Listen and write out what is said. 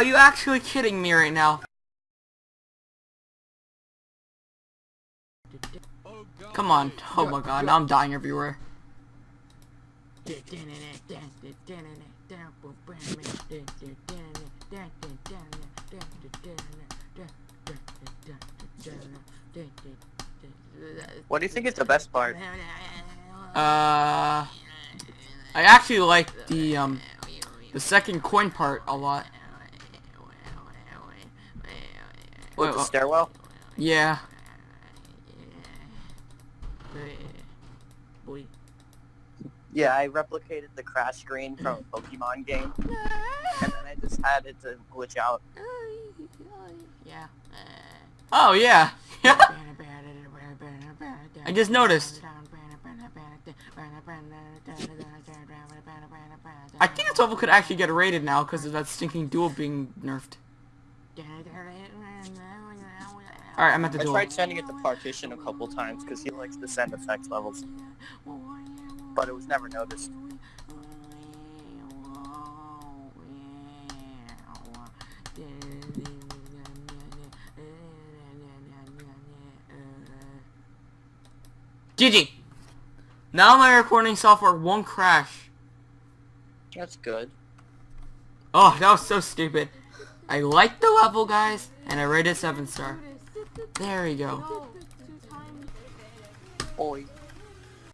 Are you actually kidding me right now? Come on. Oh my god, now I'm dying everywhere. What do you think is the best part? Uh, I actually like the um the second coin part a lot. With Wait, the stairwell? Yeah. Yeah, I replicated the crash screen from a Pokemon game, and then I just had it to glitch out. Yeah. Oh yeah. I just noticed. I think this level could actually get rated now because of that stinking duel being nerfed. Alright, I'm at the door. I tried sending it to Partition a couple times because he likes to send effects levels, but it was never noticed. GG. Now my recording software won't crash. That's good. Oh, that was so stupid. I liked the level, guys, and I rated 7 star. There we go. Oi.